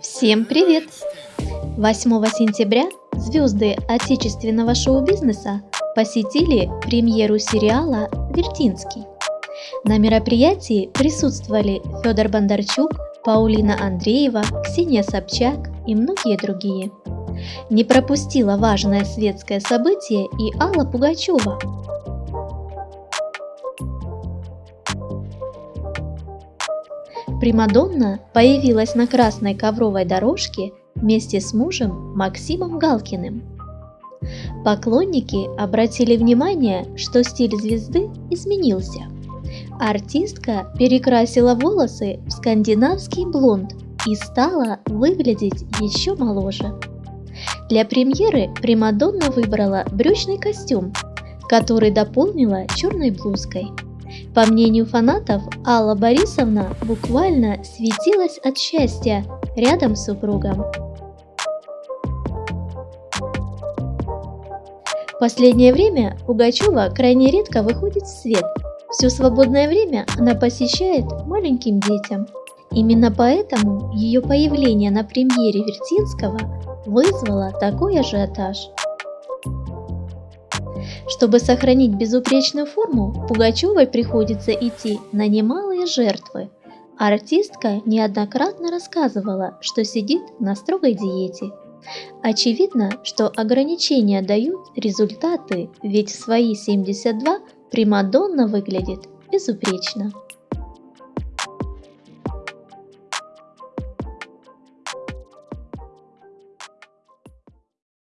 Всем привет! 8 сентября звезды отечественного шоу-бизнеса посетили премьеру сериала «Вертинский». На мероприятии присутствовали Федор Бондарчук, Паулина Андреева, Ксения Собчак и многие другие. Не пропустила важное светское событие и Алла Пугачева, Примадонна появилась на красной ковровой дорожке вместе с мужем Максимом Галкиным. Поклонники обратили внимание, что стиль звезды изменился. Артистка перекрасила волосы в скандинавский блонд и стала выглядеть еще моложе. Для премьеры Примадонна выбрала брючный костюм, который дополнила черной блузкой. По мнению фанатов, Алла Борисовна буквально светилась от счастья рядом с супругом. В последнее время Пугачева крайне редко выходит в свет. Все свободное время она посещает маленьким детям. Именно поэтому ее появление на премьере Вертинского вызвало такой ажиотаж. Чтобы сохранить безупречную форму, Пугачевой приходится идти на немалые жертвы. Артистка неоднократно рассказывала, что сидит на строгой диете. Очевидно, что ограничения дают результаты, ведь в свои 72 Примадонна выглядит безупречно.